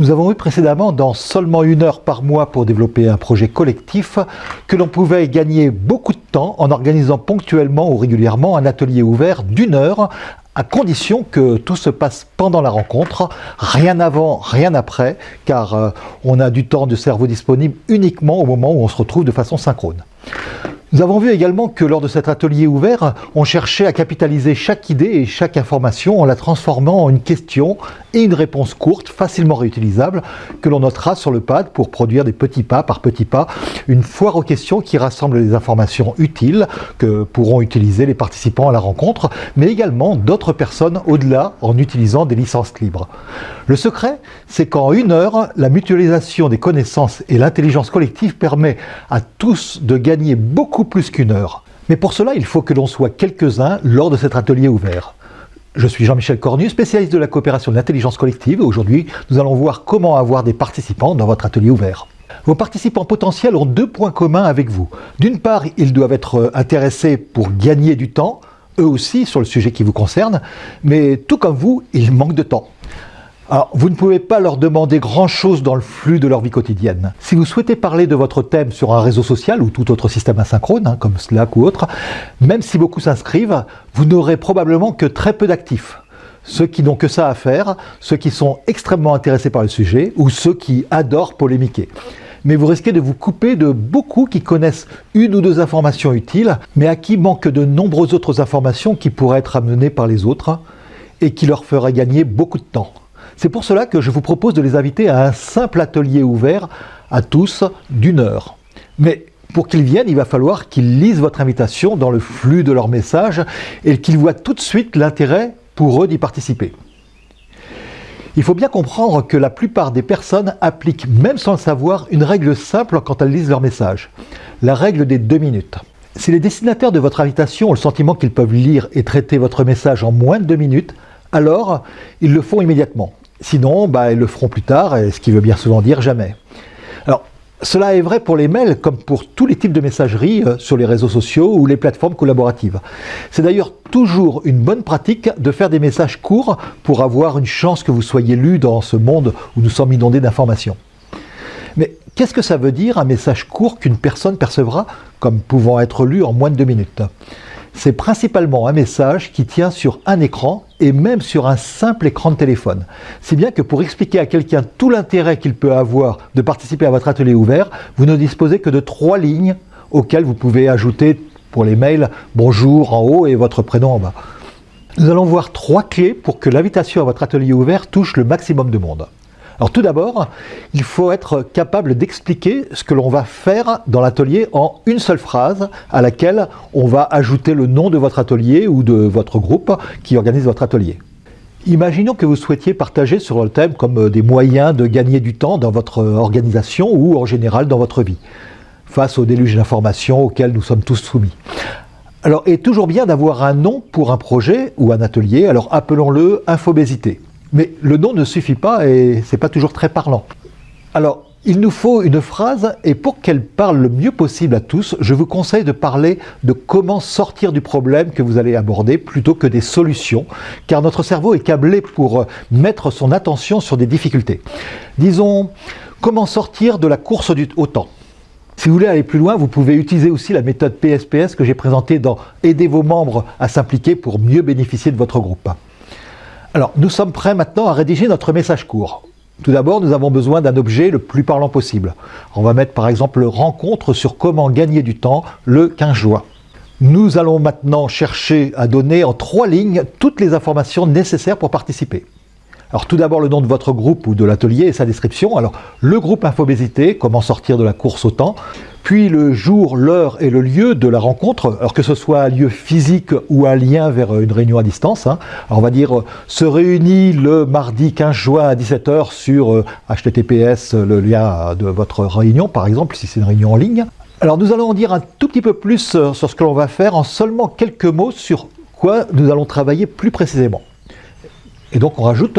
Nous avons vu précédemment dans seulement une heure par mois pour développer un projet collectif que l'on pouvait gagner beaucoup de temps en organisant ponctuellement ou régulièrement un atelier ouvert d'une heure à condition que tout se passe pendant la rencontre, rien avant, rien après, car euh, on a du temps de cerveau disponible uniquement au moment où on se retrouve de façon synchrone. Nous avons vu également que lors de cet atelier ouvert, on cherchait à capitaliser chaque idée et chaque information en la transformant en une question et une réponse courte, facilement réutilisable, que l'on notera sur le pad pour produire des petits pas par petits pas, une foire aux questions qui rassemble les informations utiles que pourront utiliser les participants à la rencontre, mais également d'autres personnes au-delà en utilisant des licences libres. Le secret, c'est qu'en une heure, la mutualisation des connaissances et l'intelligence collective permet à tous de gagner beaucoup plus qu'une heure. Mais pour cela, il faut que l'on soit quelques-uns lors de cet atelier ouvert. Je suis Jean-Michel Cornu, spécialiste de la coopération de l'intelligence collective. Aujourd'hui, nous allons voir comment avoir des participants dans votre atelier ouvert. Vos participants potentiels ont deux points communs avec vous. D'une part, ils doivent être intéressés pour gagner du temps, eux aussi sur le sujet qui vous concerne, mais tout comme vous, ils manquent de temps. Alors, vous ne pouvez pas leur demander grand-chose dans le flux de leur vie quotidienne. Si vous souhaitez parler de votre thème sur un réseau social ou tout autre système asynchrone, hein, comme Slack ou autre, même si beaucoup s'inscrivent, vous n'aurez probablement que très peu d'actifs. Ceux qui n'ont que ça à faire, ceux qui sont extrêmement intéressés par le sujet ou ceux qui adorent polémiquer mais vous risquez de vous couper de beaucoup qui connaissent une ou deux informations utiles, mais à qui manquent de nombreuses autres informations qui pourraient être amenées par les autres et qui leur feraient gagner beaucoup de temps. C'est pour cela que je vous propose de les inviter à un simple atelier ouvert à tous d'une heure. Mais pour qu'ils viennent, il va falloir qu'ils lisent votre invitation dans le flux de leurs messages et qu'ils voient tout de suite l'intérêt pour eux d'y participer. Il faut bien comprendre que la plupart des personnes appliquent, même sans le savoir, une règle simple quand elles lisent leur message. La règle des deux minutes. Si les destinataires de votre invitation ont le sentiment qu'ils peuvent lire et traiter votre message en moins de deux minutes, alors ils le font immédiatement. Sinon, bah, ils le feront plus tard, ce qui veut bien souvent dire jamais. Alors, cela est vrai pour les mails comme pour tous les types de messagerie euh, sur les réseaux sociaux ou les plateformes collaboratives. C'est d'ailleurs toujours une bonne pratique de faire des messages courts pour avoir une chance que vous soyez lu dans ce monde où nous sommes inondés d'informations. Mais qu'est-ce que ça veut dire un message court qu'une personne percevra comme pouvant être lu en moins de deux minutes? C'est principalement un message qui tient sur un écran et même sur un simple écran de téléphone. Si bien que pour expliquer à quelqu'un tout l'intérêt qu'il peut avoir de participer à votre atelier ouvert, vous ne disposez que de trois lignes auxquelles vous pouvez ajouter pour les mails « bonjour » en haut et votre prénom en bas. Nous allons voir trois clés pour que l'invitation à votre atelier ouvert touche le maximum de monde. Alors tout d'abord, il faut être capable d'expliquer ce que l'on va faire dans l'atelier en une seule phrase à laquelle on va ajouter le nom de votre atelier ou de votre groupe qui organise votre atelier. Imaginons que vous souhaitiez partager sur le thème comme des moyens de gagner du temps dans votre organisation ou en général dans votre vie, face au déluge d'informations auxquelles nous sommes tous soumis. Alors, est toujours bien d'avoir un nom pour un projet ou un atelier, alors appelons-le infobésité. Mais le nom ne suffit pas et c'est pas toujours très parlant. Alors, il nous faut une phrase et pour qu'elle parle le mieux possible à tous, je vous conseille de parler de comment sortir du problème que vous allez aborder plutôt que des solutions, car notre cerveau est câblé pour mettre son attention sur des difficultés. Disons, comment sortir de la course du, au temps si vous voulez aller plus loin, vous pouvez utiliser aussi la méthode PSPS que j'ai présentée dans « Aider vos membres à s'impliquer pour mieux bénéficier de votre groupe ». Alors, nous sommes prêts maintenant à rédiger notre message court. Tout d'abord, nous avons besoin d'un objet le plus parlant possible. On va mettre par exemple rencontre sur comment gagner du temps le 15 juin. Nous allons maintenant chercher à donner en trois lignes toutes les informations nécessaires pour participer. Alors tout d'abord le nom de votre groupe ou de l'atelier et sa description. Alors le groupe Infobésité, comment sortir de la course au temps. Puis le jour, l'heure et le lieu de la rencontre, alors que ce soit un lieu physique ou un lien vers une réunion à distance. Hein. Alors on va dire euh, se réunit le mardi 15 juin à 17h sur HTTPS, euh, le lien de votre réunion par exemple, si c'est une réunion en ligne. Alors nous allons en dire un tout petit peu plus euh, sur ce que l'on va faire en seulement quelques mots sur quoi nous allons travailler plus précisément. Et donc on rajoute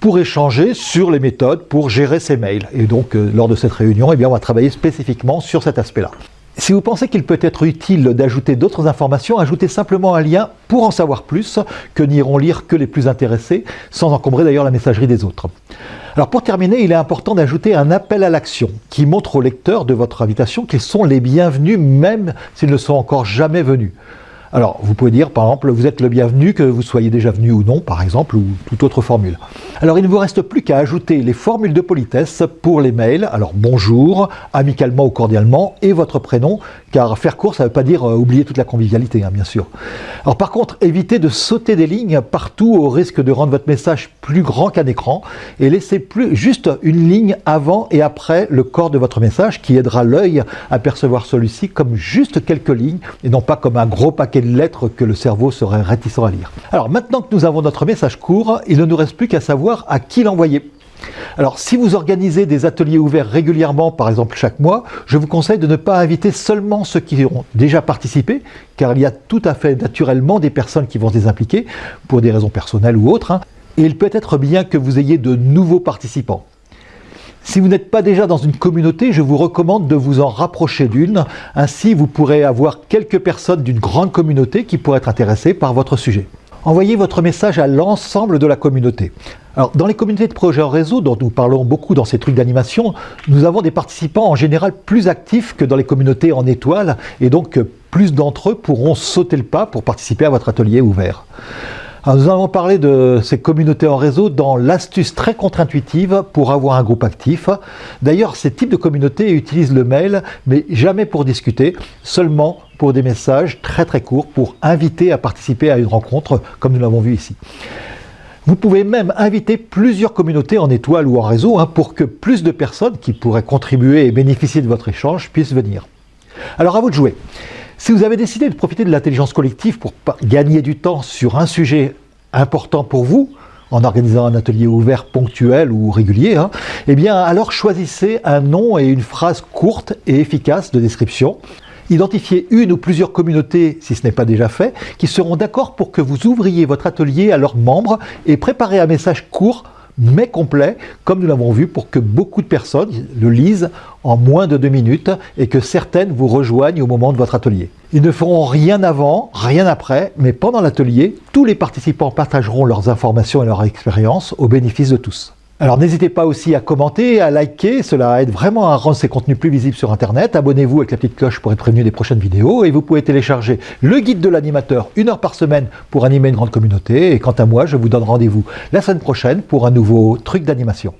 pour échanger sur les méthodes pour gérer ces mails. Et donc euh, lors de cette réunion, eh on va travailler spécifiquement sur cet aspect-là. Si vous pensez qu'il peut être utile d'ajouter d'autres informations, ajoutez simplement un lien pour en savoir plus, que n'iront lire que les plus intéressés, sans encombrer d'ailleurs la messagerie des autres. Alors pour terminer, il est important d'ajouter un appel à l'action qui montre aux lecteurs de votre invitation qu'ils sont les bienvenus même s'ils ne sont encore jamais venus. Alors, vous pouvez dire, par exemple, vous êtes le bienvenu, que vous soyez déjà venu ou non, par exemple, ou toute autre formule. Alors, il ne vous reste plus qu'à ajouter les formules de politesse pour les mails. Alors, bonjour, amicalement ou cordialement, et votre prénom, car faire court, ça ne veut pas dire euh, oublier toute la convivialité, hein, bien sûr. Alors, par contre, évitez de sauter des lignes partout au risque de rendre votre message plus grand qu'un écran, et laissez plus juste une ligne avant et après le corps de votre message qui aidera l'œil à percevoir celui-ci comme juste quelques lignes, et non pas comme un gros paquet de lettres que le cerveau serait réticent à lire. Alors maintenant que nous avons notre message court, il ne nous reste plus qu'à savoir à qui l'envoyer. Alors si vous organisez des ateliers ouverts régulièrement, par exemple chaque mois, je vous conseille de ne pas inviter seulement ceux qui ont déjà participé, car il y a tout à fait naturellement des personnes qui vont se désimpliquer, pour des raisons personnelles ou autres, hein. et il peut être bien que vous ayez de nouveaux participants. Si vous n'êtes pas déjà dans une communauté, je vous recommande de vous en rapprocher d'une. Ainsi, vous pourrez avoir quelques personnes d'une grande communauté qui pourraient être intéressées par votre sujet. Envoyez votre message à l'ensemble de la communauté. Alors, dans les communautés de projets en réseau, dont nous parlons beaucoup dans ces trucs d'animation, nous avons des participants en général plus actifs que dans les communautés en étoiles, et donc plus d'entre eux pourront sauter le pas pour participer à votre atelier ouvert nous avons parlé de ces communautés en réseau dans l'astuce très contre-intuitive pour avoir un groupe actif. D'ailleurs, ces types de communautés utilisent le mail, mais jamais pour discuter, seulement pour des messages très très courts pour inviter à participer à une rencontre, comme nous l'avons vu ici. Vous pouvez même inviter plusieurs communautés en étoile ou en réseau hein, pour que plus de personnes qui pourraient contribuer et bénéficier de votre échange puissent venir. Alors à vous de jouer. Si vous avez décidé de profiter de l'intelligence collective pour gagner du temps sur un sujet important pour vous, en organisant un atelier ouvert ponctuel ou régulier, hein, eh bien alors choisissez un nom et une phrase courte et efficace de description. Identifiez une ou plusieurs communautés, si ce n'est pas déjà fait, qui seront d'accord pour que vous ouvriez votre atelier à leurs membres et préparez un message court mais complet, comme nous l'avons vu, pour que beaucoup de personnes le lisent en moins de deux minutes et que certaines vous rejoignent au moment de votre atelier. Ils ne feront rien avant, rien après, mais pendant l'atelier, tous les participants partageront leurs informations et leurs expériences au bénéfice de tous. Alors n'hésitez pas aussi à commenter, à liker, cela aide vraiment à rendre ces contenus plus visibles sur Internet. Abonnez-vous avec la petite cloche pour être prévenu des prochaines vidéos et vous pouvez télécharger le guide de l'animateur une heure par semaine pour animer une grande communauté. Et quant à moi, je vous donne rendez-vous la semaine prochaine pour un nouveau truc d'animation.